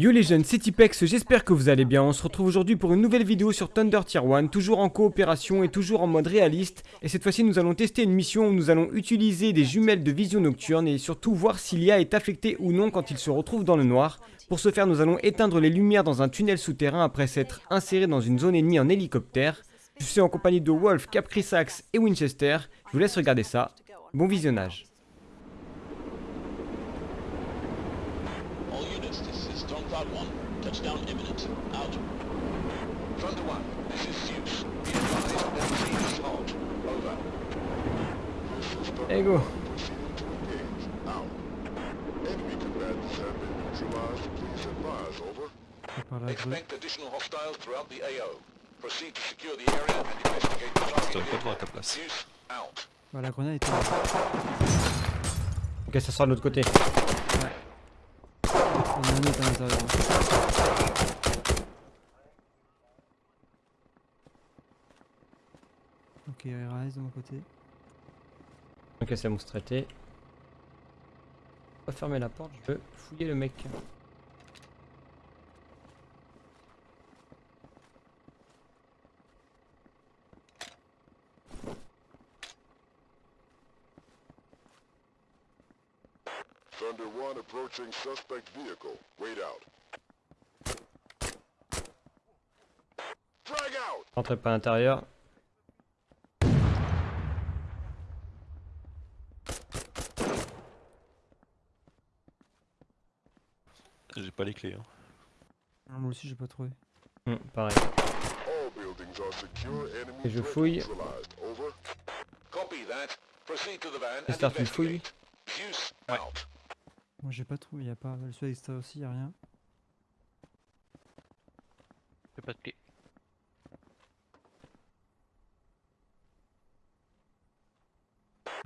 Yo les jeunes, c'est Tipex, j'espère que vous allez bien. On se retrouve aujourd'hui pour une nouvelle vidéo sur Thunder Tier 1, toujours en coopération et toujours en mode réaliste. Et cette fois-ci, nous allons tester une mission où nous allons utiliser des jumelles de vision nocturne et surtout voir si l'IA est affecté ou non quand il se retrouve dans le noir. Pour ce faire, nous allons éteindre les lumières dans un tunnel souterrain après s'être inséré dans une zone ennemie en hélicoptère. Je suis en compagnie de Wolf, Caprisax et Winchester. Je vous laisse regarder ça. Bon visionnage. Units, this is Stormcloud 1. Touchdown imminent. Out. Thunder 1, this is Zeus. Be advised, MC is hot. Over. Hey go. Expect additional hostiles throughout the AO. Proceed to secure the area and investigate the target. Zeus, out. Bah, la grenade était là. Ok, ça sera de l'autre côté. Il Ok, rise de mon côté. Ok, c'est bon, traité. Pas fermer la porte, je veux fouiller le mec. Thunder 1 approaching suspect vehicle. Wait out. Frag out! Rentrez pas à l'intérieur. J'ai pas les clés. Hein. Moi aussi, j'ai pas trouvé. Hmm, pareil. All buildings are secure. Enemy Et je fouille. neutralized. Over. Copy that. Proceed to the van and J'espère que tu fouilles. Ouais. Moi, j'ai pas trouvé. Y'a pas. Le soleil extérieur aussi, y'a rien. J'ai pas de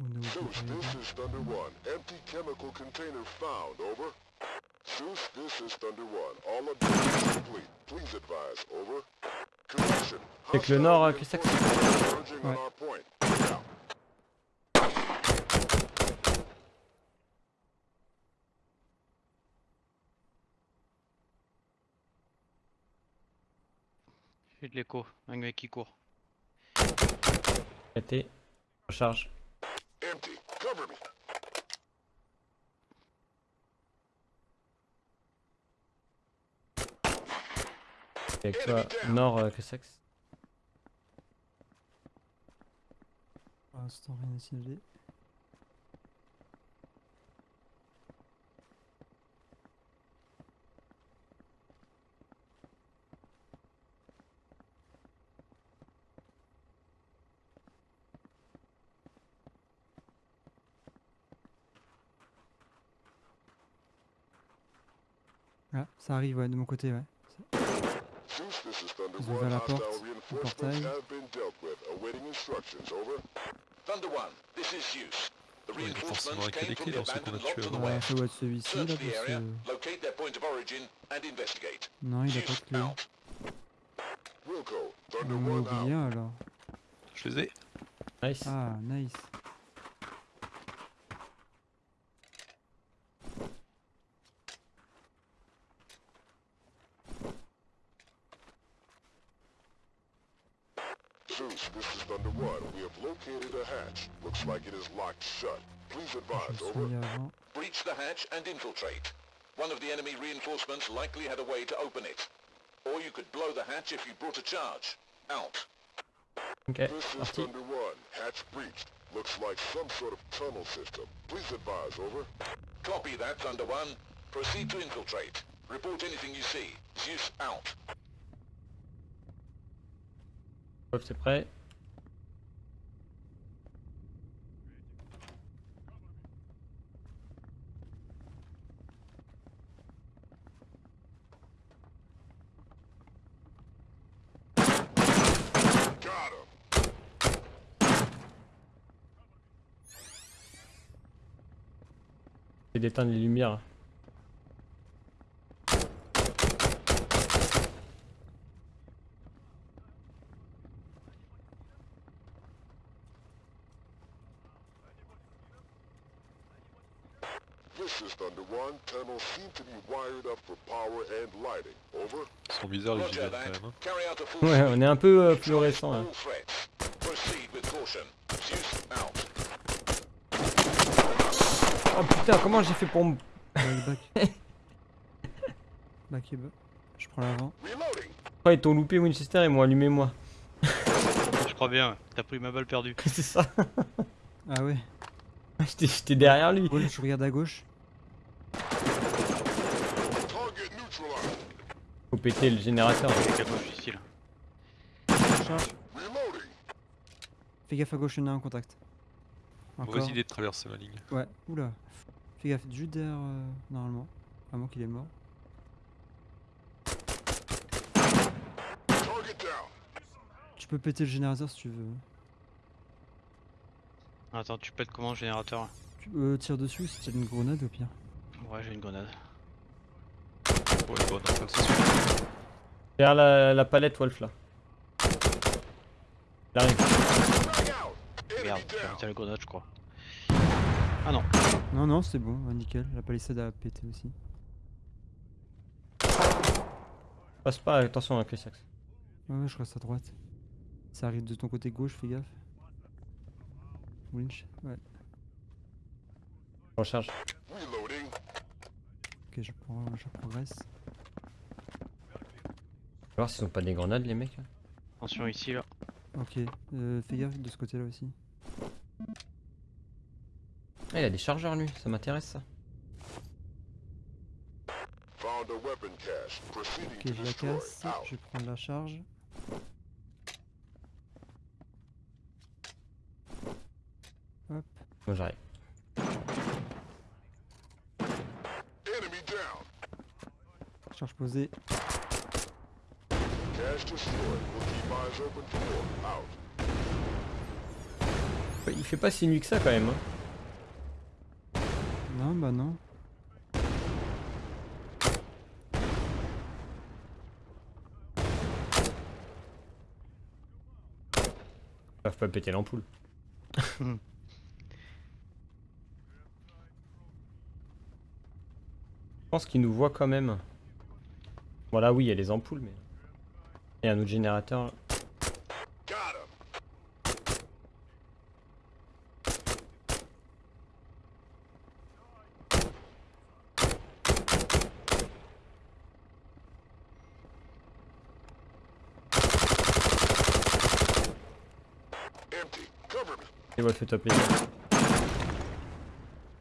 au Zeus, this is Thunder 1. Empty chemical container found. Over. Zeus, this is Thunder 1. All objectives complete. Please advise. Over. Correction. Avec le nord, euh, converging on Ouais. our point. Wait out. J'ai de l'écho. Un mec qui court. Traité. Recharge. Empty. Cover me. Avec toi, nord, euh, Crissax. Pour l'instant, rien à signaler. Ah, ça arrive, ouais, de mon côté, ouais. Ils 1. ont ouvert la porte, le portail. have been dealt with. Awaiting instructions. Over. Thunder 1, this is Zeus. The Ouais, il a forcément the dans qu'on a avant. Ouais, ça doit être celui-ci, là, Search the parce area, que... locate their point of origin, and investigate. Non, il a pas de clé. out. Wilco. Thunder On 1 a out. oublié un, alors. Je les ai. Nice. Ah, nice. Zeus, this is Thunder 1. We have located a hatch. Looks like it is locked shut. Please advise. Over. Breach the hatch and infiltrate. One of the enemy reinforcements likely had a way to open it. Or you could blow the hatch if you brought a charge. Out. Ok, This is parti. Thunder 1. Hatch breached. Looks like some sort of tunnel system. Please advise. Over. Copy that, Thunder 1. Proceed to infiltrate. Report anything you see. Zeus, out. Hop, c'est prêt. Power and lighting. Over. Ils sont bizarres les gilets quand même. hein. Full Ouais, on est un peu euh, fluorescent là. all threats. Proceed with caution. Zeus out. Oh putain, comment j'ai fait pour me... Back, back. back et back. Je prends l'avant. Oh, ils t'ont loupé Winchester et m'ont allumé moi. Je crois bien, t'as pris ma balle perdue. C'est ça. Ah ouais. J'étais j'étais derrière lui. Paul, je regarde à gauche. Faut péter le générateur. Fais gaffe à gauche, il y en a un en contact. Encore. Mauvaise idée de traverser ma ligne. Ouais, oula. Fais gaffe, juste derrière, euh, normalement. À moins qu'il est mort. Tu peux péter le générateur si tu veux. Attends, tu pètes comment le générateur Tu euh, tires dessus si t'as une grenade au pire. Ouais, j'ai une grenade. Ouais, bon, enfin, c'est sûr. Derrière la, la palette Wolf là. Il arrive. Merde, j'ai la grenade, je crois. Ah non, Non, non, c'est bon, nickel. La palissade a pété aussi. Passe pas, attention avec les sacs. Ouais, ouais, je reste à droite. Ça arrive de ton côté gauche, fais gaffe. Winch, ouais. Recharge. Reloading. Ok, je, prends, je progresse. Va voir s'ils ont pas des grenades les mecs. là. attention ici là. Ok, euh, fais gaffe de ce côté-là aussi. Ah, il a des chargeurs lui, ça m'intéresse ça. Found a weapon cache. Proceeding Ok, je la casse. Je vais prendre la charge. Hop. Moi j'arrive. Enemy down. Charge posée. Cache destroyed. We'll keep eyes open for more. Out. Il fait pas si nuit que ça quand même. hein. Non, bah non. Ils peuvent pas péter l'ampoule. Je pense qu'ils nous voient quand même. Voilà, oui, il y a les ampoules, mais. Il y a un autre générateur. Top les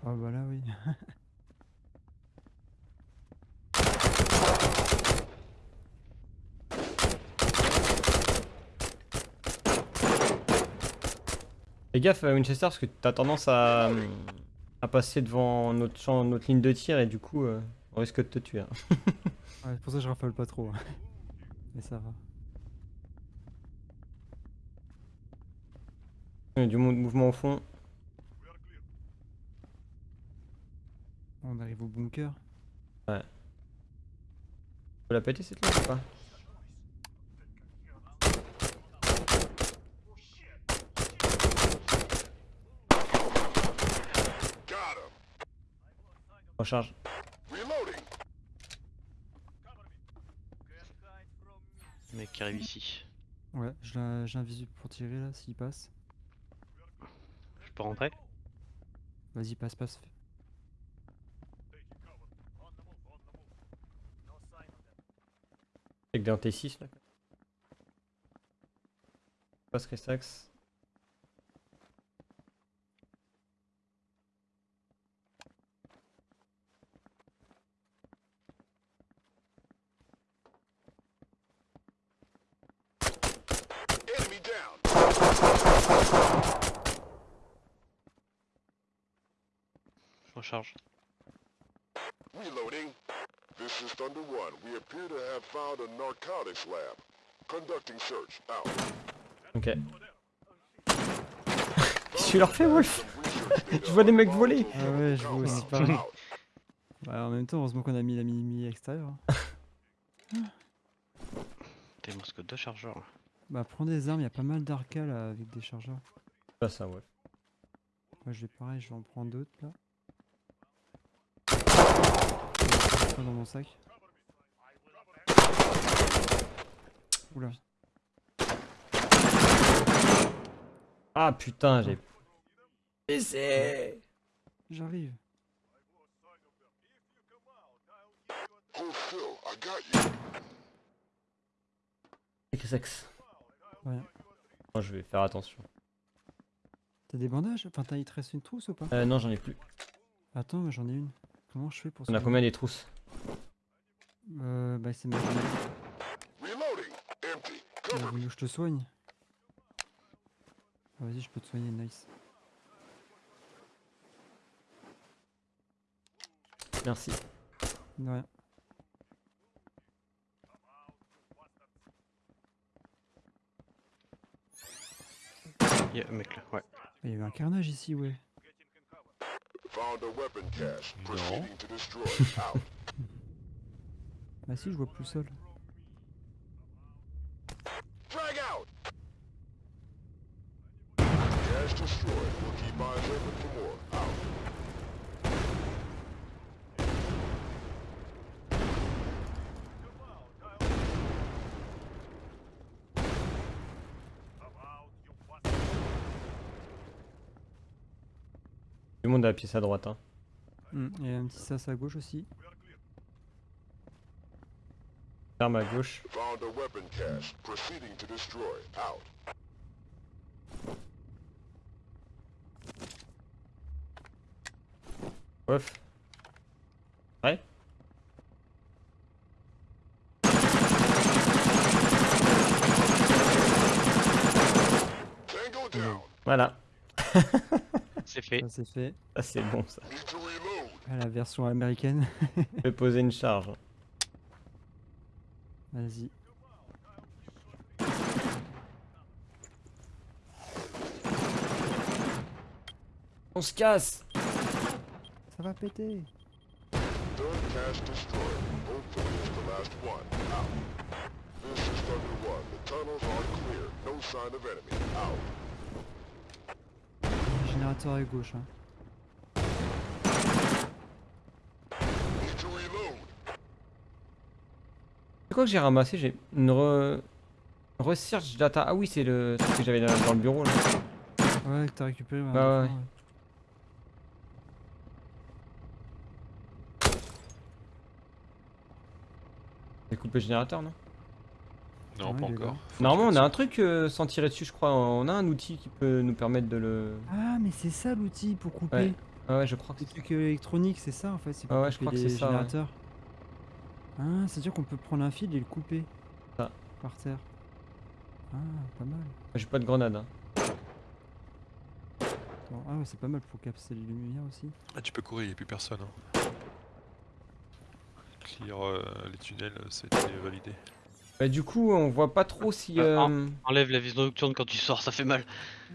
Ah bah là oui. Fais gaffe euh, Winchester parce que t'as tendance à, à passer devant notre, champ, notre ligne de tir et du coup euh, on risque de te tuer. hein. Ouais, c'est pour ça que je raffole pas trop. Mais ça va. Il y a du mou- mouvement au fond. On arrive au bunker. Faut la péter cette ligne ou pas? Recharge. Le mec qui arrive ici. Ouais, je l'ai- j'ai un visu pour tirer là s'il passe. Je peux rentrer Vas-y, passe, passe. Avec des anti-6 là. Passe Restax. Recharge. Reloading. This is Thunder One. We appear to have found a narcotics lab. Conducting search. Out. Ok. Qu'est-ce que tu leur fais Wolf Je vois des mecs voler. Ah ouais, je vois aussi pareil. Out. Bah, en même temps, heureusement qu'on a mis la mini extérieure. hein. T'es monsque deux chargeurs. Bah, prends des armes, il y a pas mal d'arcas là avec des chargeurs. Pas ça Wolf. Moi, je vais pareil, je vais en prendre d'autres là. Pas dans mon sac. Oula. Ah putain, j'ai. PC J'arrive. Sexe. Ouais. Moi, je vais faire attention. T'as des bandages? Enfin, t'as il te reste une trousse ou pas? Euh, non, j'en ai plus. Attends, mais j'en ai une. Comment je fais pour On a ça combien des trousses? Euh, bah c'est ma Reloading. Empty. Il a Cover me. voulu que je te soigne. Ah, Vas-y, je peux te soigner, nice. Merci. De rien. Y'a un mec là, ouais. Il y a eu un carnage ici, ouais. Found Bah si, je vois plus seul. Drag out. Cache destroyed. We'll keep eyes open for more. Out. Du monde à la pièce à droite. Hein. Hmm, y a un petit sas à gauche aussi. Arme à gauche. Found a weapon cache. Proceeding to destroy. Out. Ouf. Ouais. Tango down. Voilà. C'est fait. C'est fait. Ça, c'est bon, ça. À la version américaine. Je vais poser une charge. Vas-y. On se casse Ça va péter. Third cache destroyed. Hopefully it's the last one. Out. This is Thunder One. The tunnels are clear. No sign of enemy. Out. Générateur à gauche. Hein. Need to reload. C'est quoi que j'ai ramassé J'ai une re... research data? Ah oui, c'est le truc que j'avais dans, dans le bureau là. Ouais, que t'as récupéré. ouais, Bah ouais. d'accord, J'ai coupé le générateur, non? Non, Ouais, pas encore. Normalement, on a un truc euh, sans tirer dessus, je crois. On a un outil qui peut nous permettre de le. Ah, mais c'est ça l'outil pour couper. Ouais. Ah ouais, je crois que c'est. trucs électroniques, c'est ça en fait. C'est pour Ah ouais, je crois que c'est ça, ouais. Ah, c'est-à-dire qu'on peut prendre un fil et le couper. Ça. Par terre. Ah, pas mal. J'ai pas de grenade. Hein. Attends, Ah ouais, c'est pas mal pour capter les lumières aussi. Ah, tu peux courir, y'a plus personne. Hein. Clear euh, les tunnels, c'était validé. Bah, du coup, on voit pas trop si. Ah, euh, Enlève la vision nocturne quand tu sors, ça fait mal.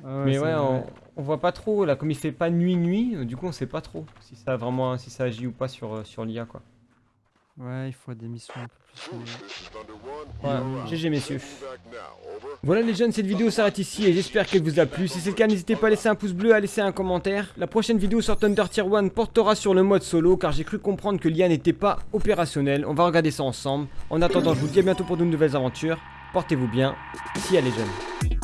Ah Mais ouais, on, on voit pas trop là, comme il fait pas nuit nuit, euh, du coup on sait pas trop si ça a vraiment si ça agit ou pas sur, euh, sur l'IA quoi. Ouais, il faut des missions un peu plus. Truth, euh. GG messieurs. Voilà les jeunes, cette vidéo s'arrête ici et j'espère qu'elle vous a plu. Si c'est le cas, n'hésitez pas à laisser un pouce bleu, à laisser un commentaire. La prochaine vidéo sur Thunder Tier 1 portera sur le mode solo car j'ai cru comprendre que l'IA n'était pas opérationnelle. On va regarder ça ensemble. En attendant, je vous dis à bientôt pour de nouvelles aventures. Portez-vous bien. Si elle est jeune.